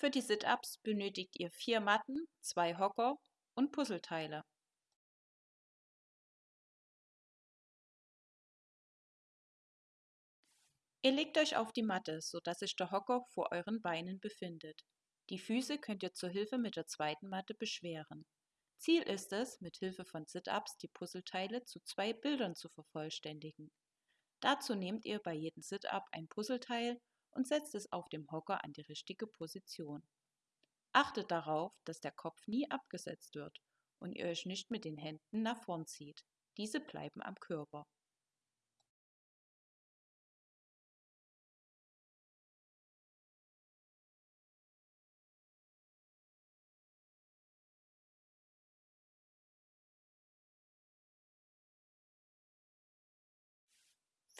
Für die Sit-Ups benötigt ihr vier Matten, zwei Hocker und Puzzleteile. Ihr legt euch auf die Matte, sodass sich der Hocker vor euren Beinen befindet. Die Füße könnt ihr zur Hilfe mit der zweiten Matte beschweren. Ziel ist es, mit Hilfe von Sit-Ups die Puzzleteile zu zwei Bildern zu vervollständigen. Dazu nehmt ihr bei jedem Sit-Up ein Puzzleteil und setzt es auf dem Hocker an die richtige Position. Achtet darauf, dass der Kopf nie abgesetzt wird und ihr euch nicht mit den Händen nach vorn zieht. Diese bleiben am Körper.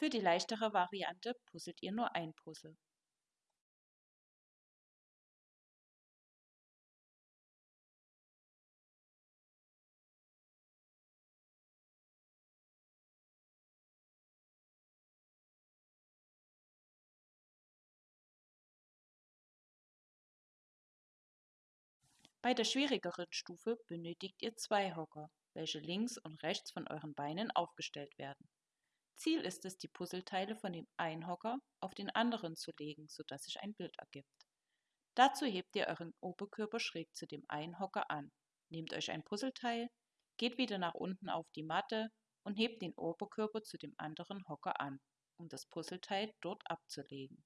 Für die leichtere Variante puzzelt ihr nur ein Puzzle. Bei der schwierigeren Stufe benötigt ihr zwei Hocker, welche links und rechts von euren Beinen aufgestellt werden. Ziel ist es, die Puzzleteile von dem einen Hocker auf den anderen zu legen, sodass sich ein Bild ergibt. Dazu hebt ihr euren Oberkörper schräg zu dem einen Hocker an, nehmt euch ein Puzzleteil, geht wieder nach unten auf die Matte und hebt den Oberkörper zu dem anderen Hocker an, um das Puzzleteil dort abzulegen.